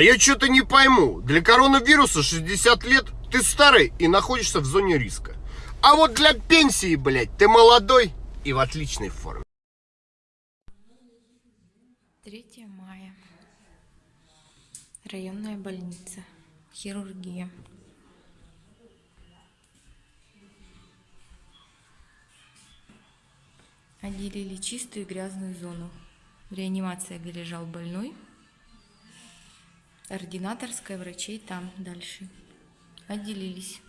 А я что-то не пойму. Для коронавируса 60 лет ты старый и находишься в зоне риска. А вот для пенсии, блядь, ты молодой и в отличной форме. 3 мая. Районная больница. Хирургия. Отделили чистую и грязную зону. В реанимации, лежал больной. Ординаторская врачей там дальше. Отделились.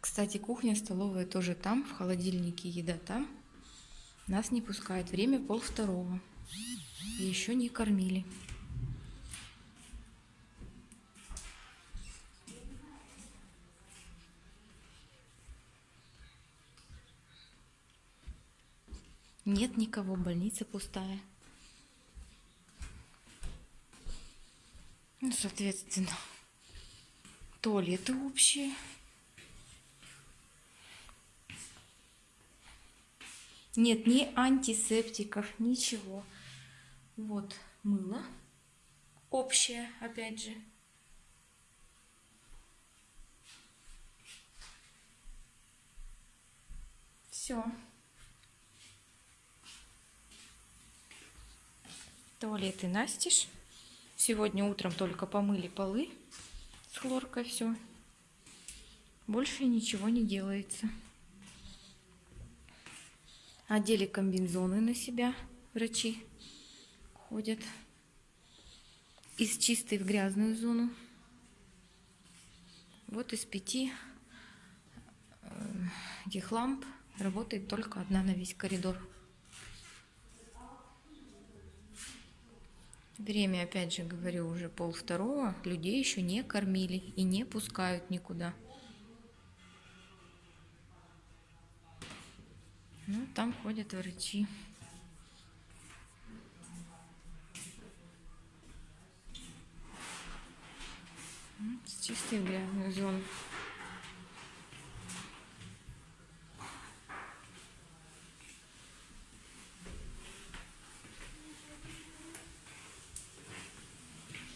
Кстати, кухня, столовая тоже там, в холодильнике еда там. Нас не пускают. Время пол второго. Еще не кормили. Нет никого, больница пустая. Ну, соответственно, туалеты общие. Нет ни антисептиков, ничего. Вот мыло общее, опять же. Все. Туалеты настежь. Сегодня утром только помыли полы с хлоркой, все. Больше ничего не делается. Одели комбинзоны на себя врачи. Ходят из чистой в грязную зону. Вот из пяти э, этих ламп работает только одна на весь коридор. Время, опять же, говорю, уже пол второго. Людей еще не кормили и не пускают никуда. Ну, там ходят врачи. С чистой грязной зоны.